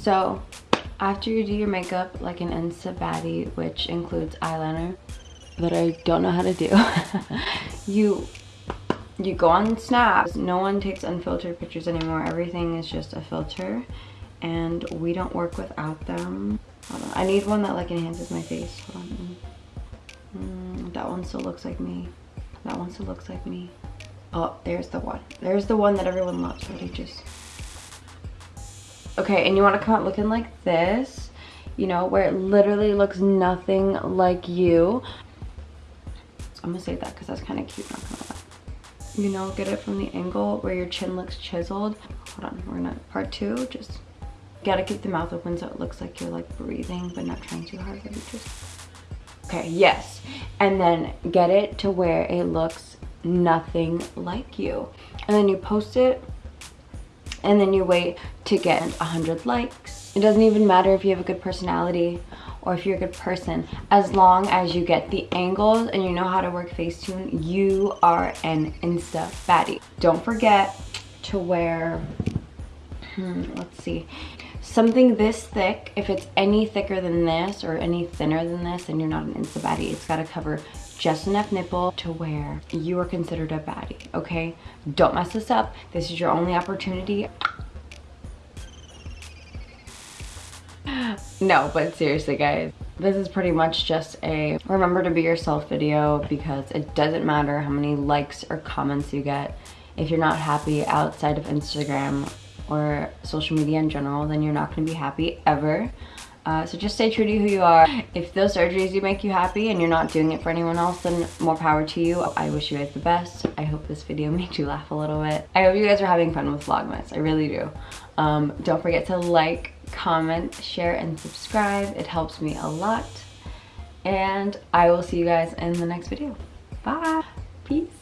So after you do your makeup like an Insta baddie, which includes eyeliner, that I don't know how to do, you you go on Snap. No one takes unfiltered pictures anymore. Everything is just a filter and we don't work without them. I need one that like enhances my face. On. Mm, that one still looks like me. That one still looks like me. Oh, there's the one. There's the one that everyone loves. Ready, just. Okay, and you want to come out looking like this. You know, where it literally looks nothing like you. I'm gonna save that because that's kind of cute, not gonna lie. You know, get it from the angle where your chin looks chiseled. Hold on, we're gonna, part two, just gotta keep the mouth open so it looks like you're like breathing but not trying too hard. Maybe just, okay, yes. And then get it to where it looks nothing like you. And then you post it and then you wait to get 100 likes. It doesn't even matter if you have a good personality or if you're a good person. As long as you get the angles and you know how to work Facetune, you are an Insta baddie. Don't forget to wear, hmm, let's see, something this thick. If it's any thicker than this or any thinner than this, then you're not an Insta baddie. It's gotta cover just enough nipple to where you are considered a baddie, okay? Don't mess this up. This is your only opportunity. no, but seriously guys, this is pretty much just a remember to be yourself video because it doesn't matter how many likes or comments you get. If you're not happy outside of Instagram or social media in general, then you're not gonna be happy ever. Uh, so just stay true to who you are. If those surgeries do make you happy and you're not doing it for anyone else, then more power to you. I wish you guys the best. I hope this video made you laugh a little bit. I hope you guys are having fun with Vlogmas. I really do. Um, don't forget to like, comment, share, and subscribe. It helps me a lot. And I will see you guys in the next video. Bye. Peace.